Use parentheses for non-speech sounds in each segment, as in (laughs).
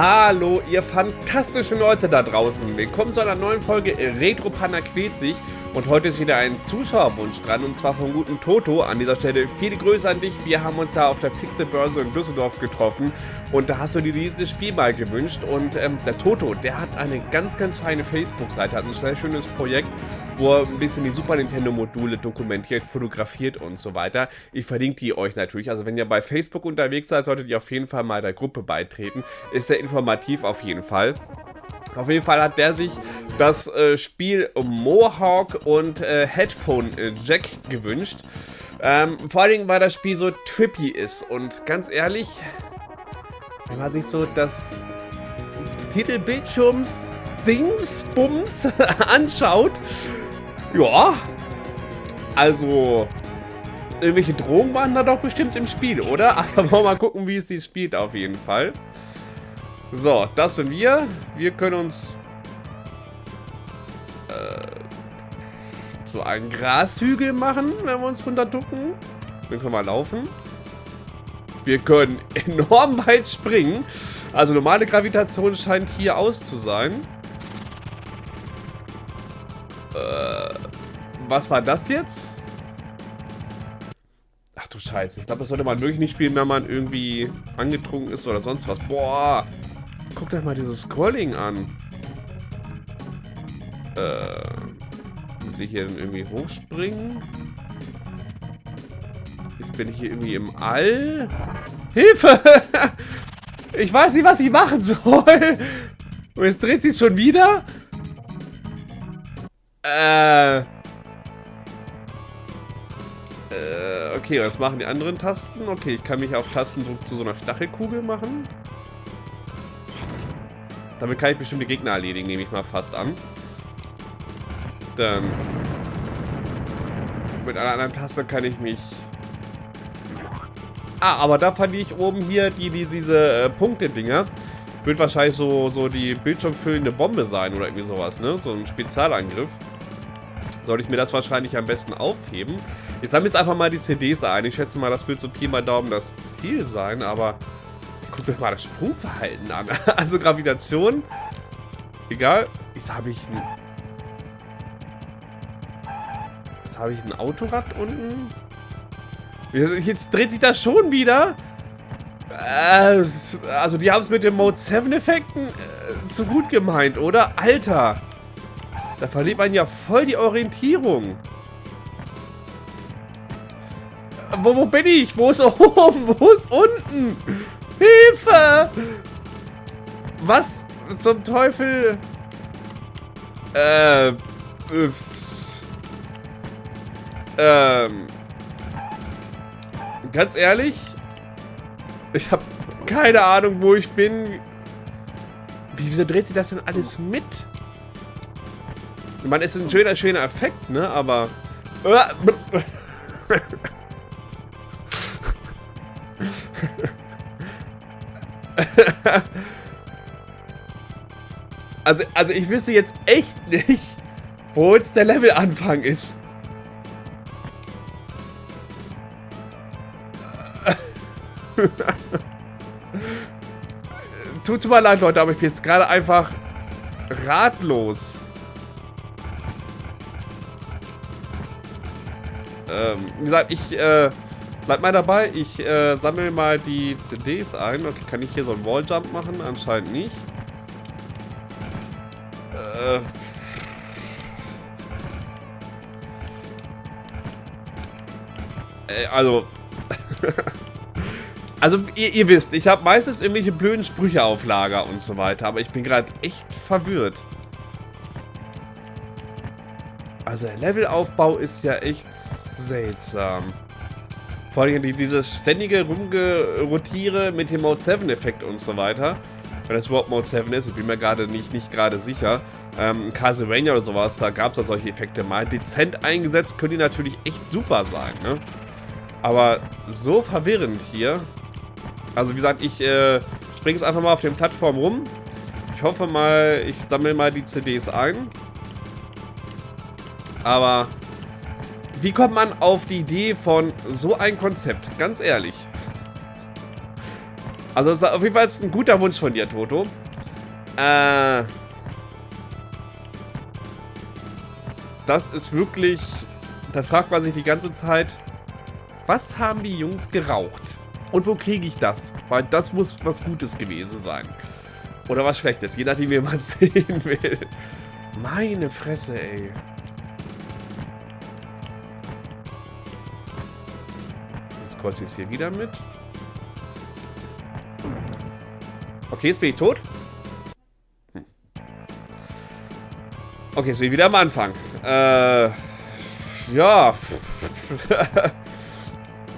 Hallo, ihr fantastischen Leute da draußen. Willkommen zu einer neuen Folge Retro Panda quält sich. Und heute ist wieder ein Zuschauerwunsch dran, und zwar vom guten Toto. An dieser Stelle viele Grüße an dich. Wir haben uns ja auf der Pixelbörse in Düsseldorf getroffen. Und da hast du dir dieses Spiel mal gewünscht. Und ähm, der Toto, der hat eine ganz, ganz feine Facebook-Seite, hat ein sehr schönes Projekt wo er ein bisschen die Super Nintendo-Module dokumentiert, fotografiert und so weiter. Ich verlinke die euch natürlich. Also wenn ihr bei Facebook unterwegs seid, solltet ihr auf jeden Fall mal der Gruppe beitreten. Ist sehr informativ auf jeden Fall. Auf jeden Fall hat der sich das äh, Spiel Mohawk und äh, Headphone äh, Jack gewünscht. Ähm, vor allen Dingen, weil das Spiel so trippy ist. Und ganz ehrlich, wenn man sich so das Titelbildschirms Dingsbums (laughs) anschaut, ja. Also, irgendwelche Drogen waren da doch bestimmt im Spiel, oder? (laughs) Aber mal gucken, wie es sich spielt auf jeden Fall. So, das sind wir. Wir können uns äh, so einen Grashügel machen, wenn wir uns runter ducken. Dann können wir laufen. Wir können (laughs) enorm weit springen. Also normale Gravitation scheint hier aus zu sein. Was war das jetzt? Ach du Scheiße. Ich glaube, das sollte man wirklich nicht spielen, wenn man irgendwie angetrunken ist oder sonst was. Boah. Guckt euch mal dieses Scrolling an. Äh. Muss ich hier denn irgendwie hochspringen? Jetzt bin ich hier irgendwie im All. Hilfe! (laughs) Ich weiß nicht, was ich machen soll. Und (laughs) jetzt dreht sich schon wieder. Äh. Okay, was machen die anderen Tasten? Okay, ich kann mich auf Tastendruck zu so einer Stachelkugel machen. Damit kann ich bestimmte Gegner erledigen, nehme ich mal fast an. Dann... Mit einer anderen Taste kann ich mich... Ah, aber da fand ich oben hier die, die diese äh, Punkte-Dinger. Wird wahrscheinlich so, so die bildschirmfüllende Bombe sein oder irgendwie sowas, ne? So ein Spezialangriff sollte ich mir das wahrscheinlich am besten aufheben. Ich sammle jetzt einfach mal die CDs ein. Ich schätze mal, das wird so Pi mal Daumen das Ziel sein, aber guckt euch mal das Sprungverhalten an. (laughs) Also Gravitation, egal. Jetzt habe ich ein... Jetzt habe ich ein Autorad unten. Jetzt dreht sich das schon wieder. Äh, also die haben es mit den Mode 7 Effekten äh, zu gut gemeint, oder? Alter. Da verliert man ja voll die Orientierung. Wo, wo bin ich? Wo ist oben? (laughs) Wo ist unten? Hilfe! Was zum Teufel? Äh, ups. Ähm. Ganz ehrlich, ich habe keine Ahnung, wo ich bin. Wieso dreht sich das denn alles mit? Es ist ein schöner, schöner Effekt, ne? Aber... (laughs) (laughs) also, also ich wüsste jetzt echt nicht, wo jetzt der Levelanfang ist. (laughs) Tut mir leid, Leute, aber ich bin jetzt gerade einfach ratlos. Ähm, wie gesagt, ich äh, bleib mal dabei. Ich äh, sammle mal die CDs ein. Okay, kann ich hier so einen Walljump machen? Anscheinend nicht. Äh. äh also. (laughs) also, ihr, ihr, wisst, ich habe meistens irgendwelche blöden Sprüche auf Lager und so weiter. Aber ich bin gerade echt verwirrt. Also der Levelaufbau ist ja echt seltsam. Vor allem dieses ständige Rumgerotiere mit dem Mode 7 Effekt und so weiter. Wenn das überhaupt Mode 7 ist, ich bin mir gerade nicht, nicht gerade sicher. Ähm, Castlevania oder sowas, da gab es ja solche Effekte mal. Dezent eingesetzt können die natürlich echt super sein, ne? Aber so verwirrend hier. Also wie gesagt, ich äh, springe es einfach mal auf den Plattformen rum. Ich hoffe mal, ich sammle mal die CDs ein. Aber wie kommt man auf die Idee von so ein Konzept? Ganz ehrlich. Also ist auf jeden Fall ein guter Wunsch von dir, Toto. Äh... Das ist wirklich... Da fragt man sich die ganze Zeit, was haben die Jungs geraucht? Und wo kriege ich das? Weil das muss was Gutes gewesen sein. Oder was Schlechtes, je nachdem, wie man (laughs) sehen will. Meine Fresse, ey. Kreuze ich es hier wieder mit. Okay, jetzt bin ich tot. Hm. Okay, jetzt bin ich wieder am Anfang. Äh, ja. (laughs)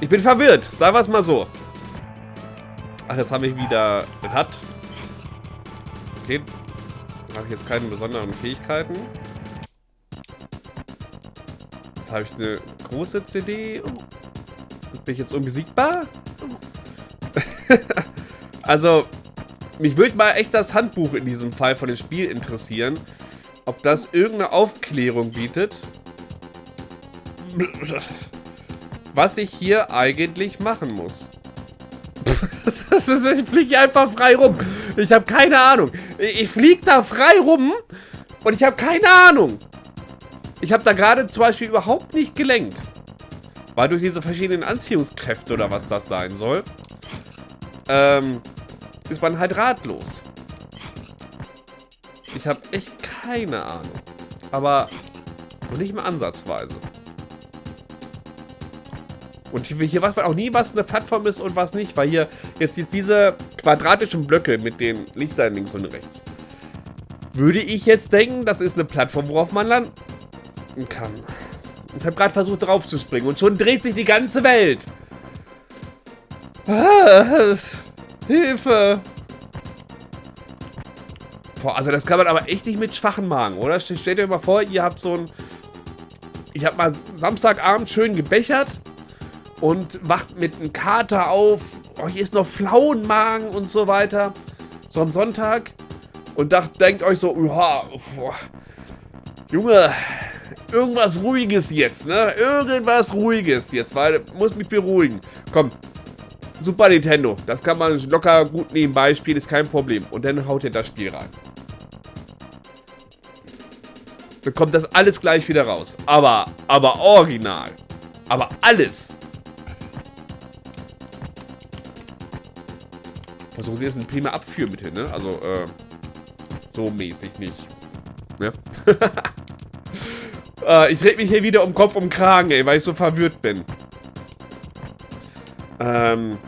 ich bin verwirrt, sagen wir es mal so. Ach, jetzt habe ich wieder... Hat... Okay. Habe ich jetzt keine besonderen Fähigkeiten. Jetzt habe ich eine große CD. Bin ich jetzt unbesiegbar? (laughs) also, mich würde mal echt das Handbuch in diesem Fall von dem Spiel interessieren. Ob das irgendeine Aufklärung bietet. Was ich hier eigentlich machen muss. (laughs) ich fliege einfach frei rum. Ich habe keine Ahnung. Ich fliege da frei rum und ich habe keine Ahnung. Ich habe da gerade zum Beispiel überhaupt nicht gelenkt. Weil durch diese verschiedenen Anziehungskräfte oder was das sein soll, ähm, ist man halt ratlos. Ich habe echt keine Ahnung. Aber nicht mal ansatzweise. Und hier weiß man auch nie, was eine Plattform ist und was nicht, weil hier jetzt diese quadratischen Blöcke mit den Lichtern links und rechts. Würde ich jetzt denken, das ist eine Plattform, worauf man landen kann. Ich habe gerade versucht drauf zu springen und schon dreht sich die ganze Welt. Ah, Hilfe. Boah, also das kann man aber echt nicht mit schwachen Magen, oder? Stellt euch mal vor, ihr habt so ein... Ich habe mal Samstagabend schön gebechert und wacht mit einem Kater auf. Oh, hier ist noch Flauenmagen und so weiter. So am Sonntag. Und dacht, denkt euch so, ja, boah, Junge, irgendwas Ruhiges jetzt, ne? Irgendwas Ruhiges jetzt, weil muss mich beruhigen. Komm, Super Nintendo, das kann man locker gut nebenbei spielen, ist kein Problem. Und dann haut ihr das Spiel rein. Dann kommt das alles gleich wieder raus. Aber, aber original. Aber alles. Versuchen sie jetzt ein prima Abführmittel, ne? Also, äh, so mäßig nicht. Ne? (laughs) äh, ich rede mich hier wieder um Kopf um Kragen, ey, weil ich so verwirrt bin. Ähm,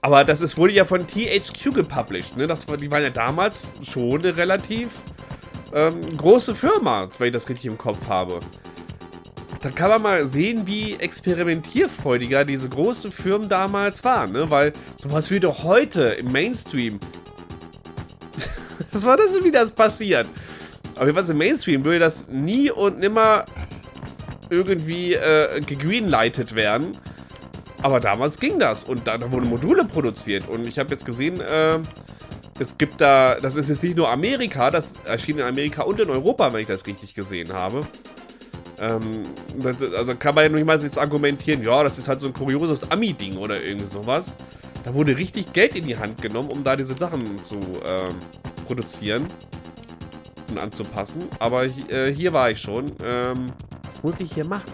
aber das ist, wurde ja von THQ gepublished, ne? Das war, die waren ja damals schon eine relativ ähm, große Firma, wenn ich das richtig im Kopf habe. Da kann man mal sehen, wie experimentierfreudiger diese großen Firmen damals waren, ne? Weil sowas würde heute im Mainstream... (laughs) Was war das, wie das passiert? Aber was im Mainstream würde das nie und nimmer irgendwie äh, gegreenlightet werden. Aber damals ging das und da, da wurden Module produziert. Und ich habe jetzt gesehen, äh, es gibt da, das ist jetzt nicht nur Amerika, das erschien in Amerika und in Europa, wenn ich das richtig gesehen habe. Ähm, also kann man ja nicht mal jetzt argumentieren, ja, das ist halt so ein kurioses Ami-Ding oder irgend sowas. Da wurde richtig Geld in die Hand genommen, um da diese Sachen zu ähm, produzieren und anzupassen. Aber äh, hier war ich schon. Ähm, was muss ich hier machen?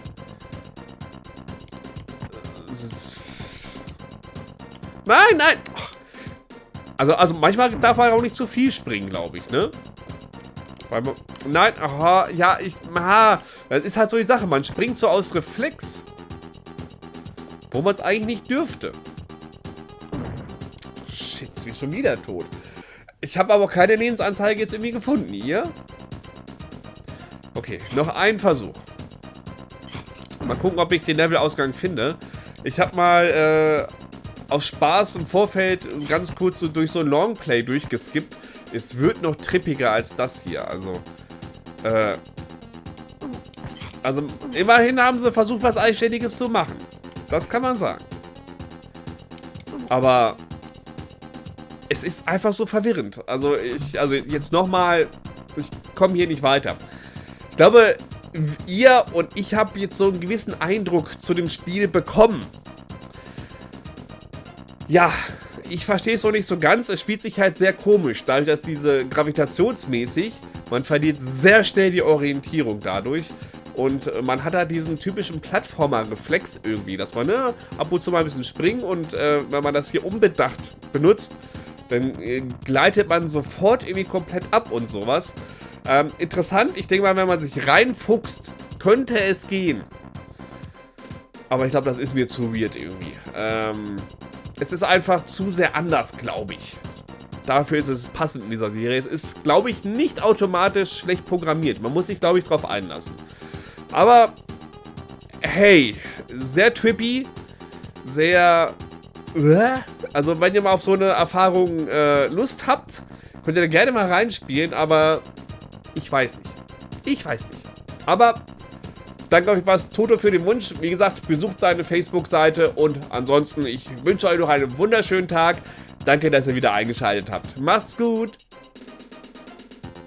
Nein, nein! Also, also manchmal darf man auch nicht zu viel springen, glaube ich, ne? Weil man, nein, aha, ja, ich, aha, das ist halt so die Sache, man springt so aus Reflex. Wo man es eigentlich nicht dürfte. Shit, jetzt bin ich schon wieder tot. Ich habe aber keine Lebensanzeige jetzt irgendwie gefunden. Ihr? Okay, noch ein Versuch. Mal gucken, ob ich den Levelausgang finde. Ich habe mal äh, aus Spaß im Vorfeld ganz kurz so durch so ein Longplay durchgeskippt. Es wird noch trippiger als das hier. Also, äh, also immerhin haben sie versucht, was Eigenständiges zu machen. Das kann man sagen. Aber es ist einfach so verwirrend. Also ich, also jetzt nochmal, ich komme hier nicht weiter. Ich glaube, ihr und ich habe jetzt so einen gewissen Eindruck zu dem Spiel bekommen. Ja, ich verstehe es noch nicht so ganz. Es spielt sich halt sehr komisch, dadurch, dass diese gravitationsmäßig, man verliert sehr schnell die Orientierung dadurch. Und äh, man hat da diesen typischen Plattformer-Reflex irgendwie, dass man ne, ab und zu mal ein bisschen springt und äh, wenn man das hier unbedacht benutzt, dann äh, gleitet man sofort irgendwie komplett ab und sowas. Ähm, interessant, ich denke mal, wenn man sich reinfuchst, könnte es gehen. Aber ich glaube, das ist mir zu weird irgendwie. Ähm, es ist einfach zu sehr anders, glaube ich. Dafür ist es passend in dieser Serie. Es ist, glaube ich, nicht automatisch schlecht programmiert. Man muss sich, glaube ich, darauf einlassen. Aber, hey, sehr trippy, sehr... Also, wenn ihr mal auf so eine Erfahrung äh, Lust habt, könnt ihr da gerne mal reinspielen, aber ich weiß nicht. Ich weiß nicht. Aber Danke euch was, Toto für den Wunsch. Wie gesagt, besucht seine Facebook-Seite und ansonsten, ich wünsche euch noch einen wunderschönen Tag. Danke, dass ihr wieder eingeschaltet habt. Macht's gut.